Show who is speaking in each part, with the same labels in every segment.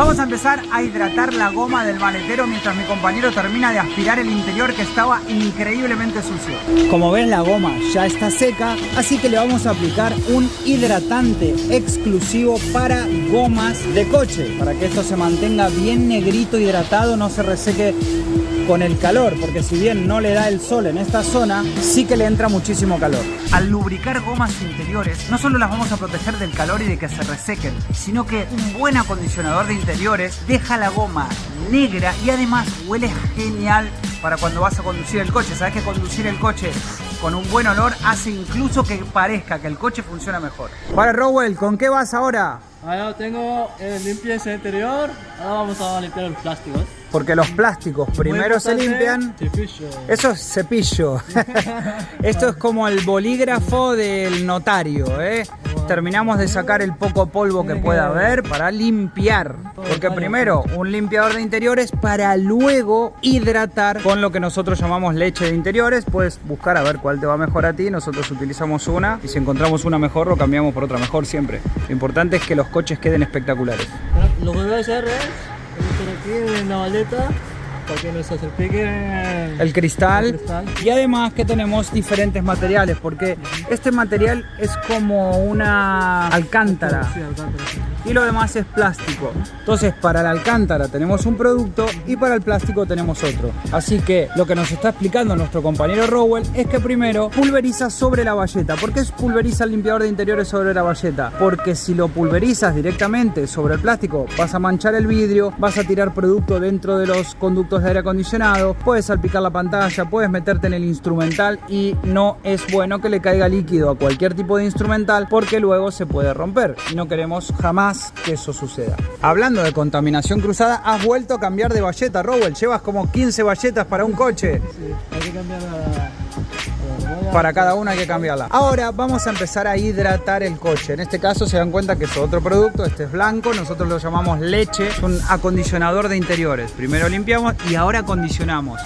Speaker 1: Vamos a empezar a hidratar la goma del maletero mientras mi compañero termina de aspirar el interior que estaba increíblemente sucio. Como ven la goma ya está seca, así que le vamos a aplicar un hidratante exclusivo para gomas de coche, para que esto se mantenga bien negrito, hidratado, no se reseque con el calor, porque si bien no le da el sol en esta zona, sí que le entra muchísimo calor. Al lubricar gomas interiores, no solo las vamos a proteger del calor y de que se resequen, sino que un buen acondicionador de interiores deja la goma negra y además huele genial para cuando vas a conducir el coche. Sabes que conducir el coche con un buen olor hace incluso que parezca que el coche funciona mejor. Para Rowell, ¿con qué vas ahora?
Speaker 2: Ahora tengo el limpieza interior, ahora vamos a limpiar los plásticos.
Speaker 1: Porque los plásticos primero se limpian.
Speaker 2: Cepillo.
Speaker 1: Eso es cepillo. Esto es como el bolígrafo del notario, ¿eh? Terminamos de sacar el poco polvo que pueda haber para limpiar. Porque primero un limpiador de interiores para luego hidratar con lo que nosotros llamamos leche de interiores. Puedes buscar a ver cuál te va mejor a ti. Nosotros utilizamos una y si encontramos una mejor lo cambiamos por otra mejor siempre. Lo importante es que los coches queden espectaculares.
Speaker 2: Lo que voy a hacer es aquí en la maleta para que
Speaker 1: el cristal.
Speaker 2: el cristal.
Speaker 1: y además que tenemos diferentes materiales porque este material es como una alcántara
Speaker 2: Sí, alcántara, sí.
Speaker 1: Y lo demás es plástico. Entonces para la alcántara tenemos un producto y para el plástico tenemos otro. Así que lo que nos está explicando nuestro compañero Rowell es que primero pulveriza sobre la valleta ¿por qué pulveriza el limpiador de interiores sobre la valleta? porque si lo pulverizas directamente sobre el plástico vas a manchar el vidrio vas a tirar producto dentro de los conductos de aire acondicionado puedes salpicar la pantalla puedes meterte en el instrumental y no es bueno que le caiga líquido a cualquier tipo de instrumental porque luego se puede romper. Y no queremos jamás que eso suceda. Hablando de contaminación cruzada, has vuelto a cambiar de valleta, Rowell. Llevas como 15 valletas para un coche.
Speaker 2: Sí, hay que cambiar la... la rueda.
Speaker 1: Para cada una hay que cambiarla. Ahora vamos a empezar a hidratar el coche. En este caso se dan cuenta que es otro producto. Este es blanco. Nosotros lo llamamos leche. Es un acondicionador de interiores. Primero limpiamos y ahora acondicionamos.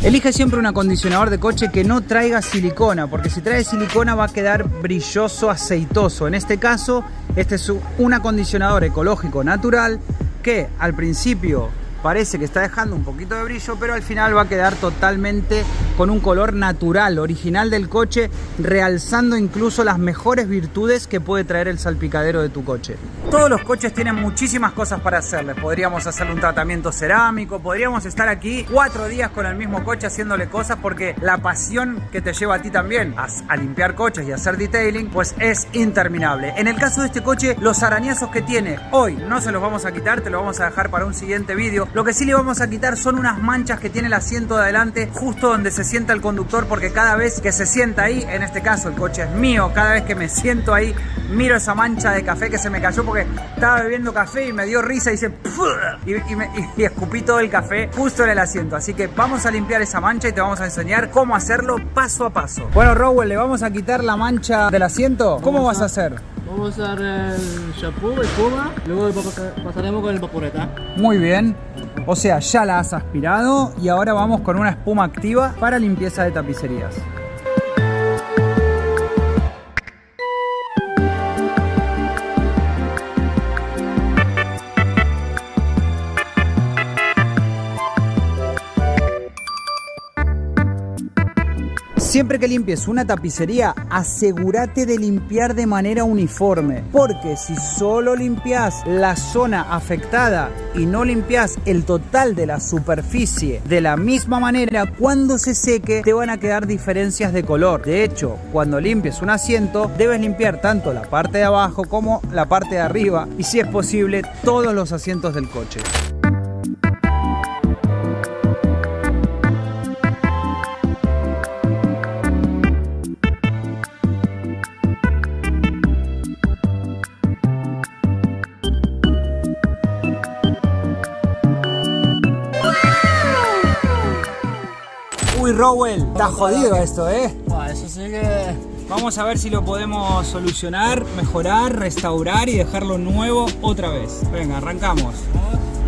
Speaker 1: Elige siempre un acondicionador de coche que no traiga silicona, porque si trae silicona va a quedar brilloso, aceitoso. En este caso, este es un acondicionador ecológico natural que al principio parece que está dejando un poquito de brillo, pero al final va a quedar totalmente con un color natural, original del coche, realzando incluso las mejores virtudes que puede traer el salpicadero de tu coche. Todos los coches tienen muchísimas cosas para hacerles. Podríamos hacerle un tratamiento cerámico, podríamos estar aquí cuatro días con el mismo coche haciéndole cosas porque la pasión que te lleva a ti también a, a limpiar coches y hacer detailing, pues es interminable. En el caso de este coche, los arañazos que tiene hoy no se los vamos a quitar, te lo vamos a dejar para un siguiente vídeo. Lo que sí le vamos a quitar son unas manchas que tiene el asiento de adelante justo donde se sienta el conductor porque cada vez que se sienta ahí, en este caso el coche es mío, cada vez que me siento ahí miro esa mancha de café que se me cayó porque estaba bebiendo café y me dio risa y hice y, y, me- y escupí todo el café justo en el asiento. Así que vamos a limpiar esa mancha y te vamos a enseñar cómo hacerlo paso a paso. Bueno, Rowell, le vamos a quitar la mancha del asiento. ¿Cómo vas a hacer?
Speaker 2: Vamos a usar el shampoo, espuma, luego pa- pasaremos con el vaporeta.
Speaker 1: Muy bien. O sea, ya la has aspirado y ahora vamos con una espuma activa para limpieza de tapicerías. Siempre que limpies una tapicería, asegúrate de limpiar de manera uniforme, porque si solo limpias la zona afectada y no limpias el total de la superficie de la misma manera, cuando se seque te van a quedar diferencias de color. De hecho, cuando limpies un asiento, debes limpiar tanto la parte de abajo como la parte de arriba y si es posible todos los asientos del coche. Rowell, está jodido esto, ¿eh?
Speaker 2: Eso sí que...
Speaker 1: Vamos a ver si lo podemos solucionar, mejorar, restaurar y dejarlo nuevo otra vez. Venga, arrancamos.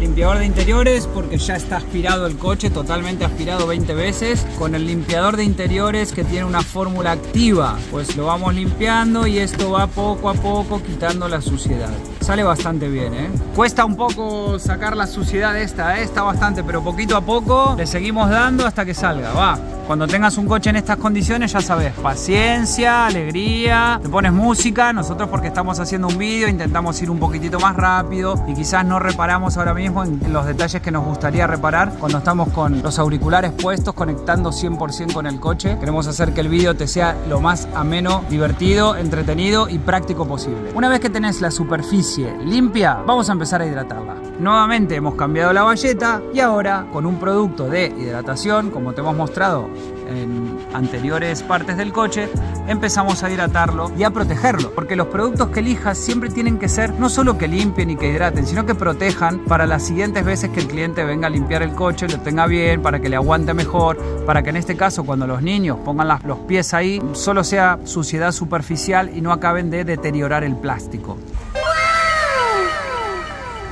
Speaker 1: Limpiador de interiores porque ya está aspirado el coche, totalmente aspirado 20 veces. Con el limpiador de interiores que tiene una fórmula activa, pues lo vamos limpiando y esto va poco a poco quitando la suciedad. Sale bastante bien, ¿eh? Cuesta un poco sacar la suciedad esta, ¿eh? está bastante, pero poquito a poco le seguimos dando hasta que salga, va. Cuando tengas un coche en estas condiciones, ya sabes, paciencia, alegría, te pones música. Nosotros porque estamos haciendo un vídeo, intentamos ir un poquitito más rápido y quizás no reparamos ahora mismo en los detalles que nos gustaría reparar cuando estamos con los auriculares puestos, conectando 100% con el coche. Queremos hacer que el vídeo te sea lo más ameno, divertido, entretenido y práctico posible. Una vez que tenés la superficie limpia, vamos a empezar a hidratarla. Nuevamente hemos cambiado la valleta y ahora con un producto de hidratación, como te hemos mostrado en anteriores partes del coche, empezamos a hidratarlo y a protegerlo. Porque los productos que elijas siempre tienen que ser no solo que limpien y que hidraten, sino que protejan para las siguientes veces que el cliente venga a limpiar el coche, lo tenga bien, para que le aguante mejor, para que en este caso cuando los niños pongan los pies ahí, solo sea suciedad superficial y no acaben de deteriorar el plástico.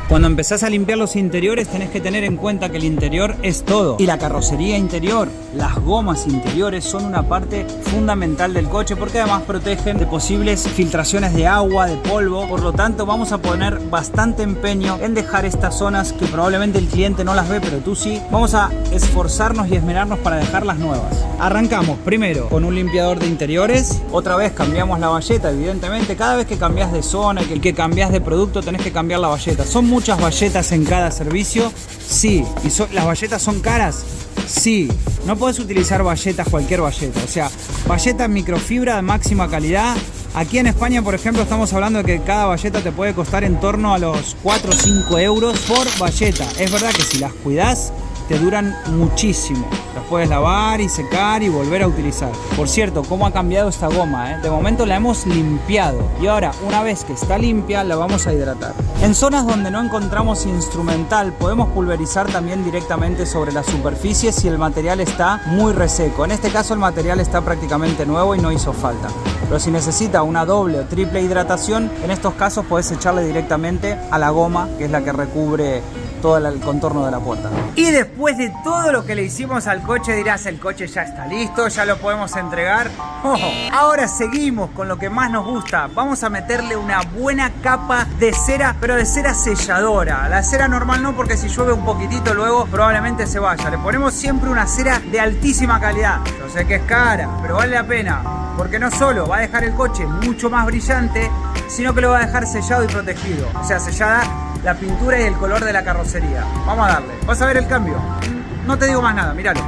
Speaker 1: Cuando empezás a limpiar los interiores tenés que tener en cuenta que el interior es todo. Y la carrocería interior, las gomas interiores son una parte fundamental del coche porque además protegen de posibles filtraciones de agua, de polvo. Por lo tanto vamos a poner bastante empeño en dejar estas zonas que probablemente el cliente no las ve pero tú sí. Vamos a esforzarnos y esmerarnos para dejarlas nuevas. Arrancamos primero con un limpiador de interiores. Otra vez cambiamos la valleta evidentemente. Cada vez que cambias de zona y que cambias de producto tenés que cambiar la valleta. Son muchas valletas en cada servicio? Sí. ¿Y las valletas son caras? Sí. No puedes utilizar valletas, cualquier valleta. O sea, valleta microfibra de máxima calidad. Aquí en España, por ejemplo, estamos hablando de que cada valleta te puede costar en torno a los 4 o 5 euros por valleta. Es verdad que si las cuidas, te duran muchísimo. Las puedes lavar y secar y volver a utilizar. Por cierto, cómo ha cambiado esta goma. Eh? De momento la hemos limpiado y ahora una vez que está limpia la vamos a hidratar. En zonas donde no encontramos instrumental podemos pulverizar también directamente sobre la superficie si el material está muy reseco. En este caso el material está prácticamente nuevo y no hizo falta. Pero si necesita una doble o triple hidratación, en estos casos puedes echarle directamente a la goma, que es la que recubre todo el contorno de la puerta. Y después de todo lo que le hicimos al coche, dirás, el coche ya está listo, ya lo podemos entregar. Oh, ahora seguimos con lo que más nos gusta. Vamos a meterle una buena capa de cera, pero de cera selladora. La cera normal no, porque si llueve un poquitito luego probablemente se vaya. Le ponemos siempre una cera de altísima calidad. Yo sé que es cara, pero vale la pena. Porque no solo va a dejar el coche mucho más brillante, sino que lo va a dejar sellado y protegido. O sea, sellada la pintura y el color de la carrocería. Vamos a darle. ¿Vas a ver el cambio? No te digo más nada, míralo.